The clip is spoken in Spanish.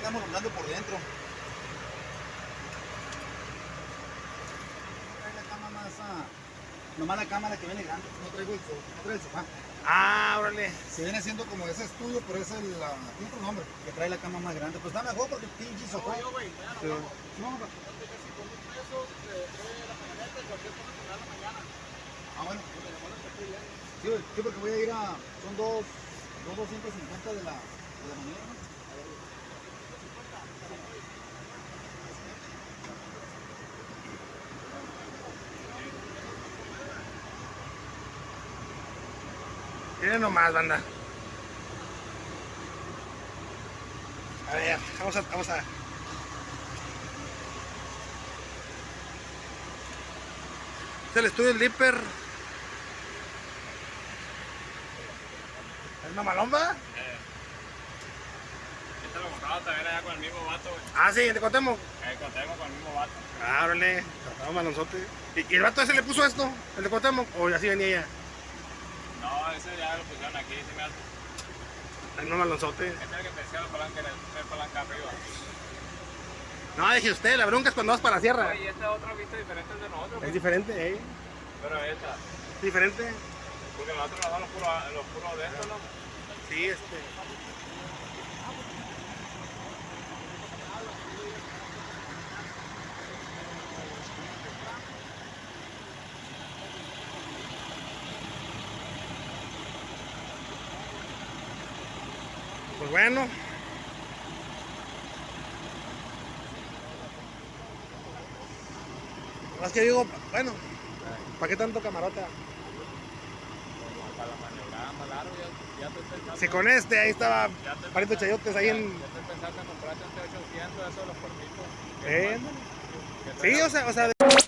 estamos rondando por dentro. Trae la cama más, ah, nomás la cámara que viene grande, no traigo el, no traigo el sofá. Ah, órale. Se viene siendo como ese estudio, pero es el, tiene otro nombre, que trae la cama más grande. Pues está mejor porque el pinche sofá. Sí. No, no, Ah, bueno. Sí, güey, sí, porque voy a ir a. Son dos. Dos 250 de la, de la mañana. Miren nomás, banda. A ver, vamos a, vamos a. Es el estudio del Dipper. ¿Es mamalomba? Este lo compraba también allá con el mismo vato, güey. Ah, sí, te contemos. Eh, contemos con el mismo vato. Ah, órale. Tratado malonzote. ¿Y, ¿Y el vato ese le puso esto? ¿El de Cuauhtémoc? ¿O así venía ella? No, ese ya lo pusieron aquí, se me hace. El no malonzote. Este es el que te decía la palanca, el palanca arriba. No, dije usted, la bronca es cuando vas para la sierra. Oye, y este otro viste diferente al de nosotros, Es pues. diferente, ¿eh? Pero esta, Diferente. porque nosotros nos dan los puros los puros de estos, ¿no? Sí, este. Pues bueno. Más que digo, bueno, ¿para qué tanto camarota? Para la maniobrada más largo, ya, te estoy pensando. Si con este, ahí estaba te pariendo chayotes ahí en. Ya estoy pensando en comprarte un T800, eso de los. Eh, Que Sí, o sea, o sea, de-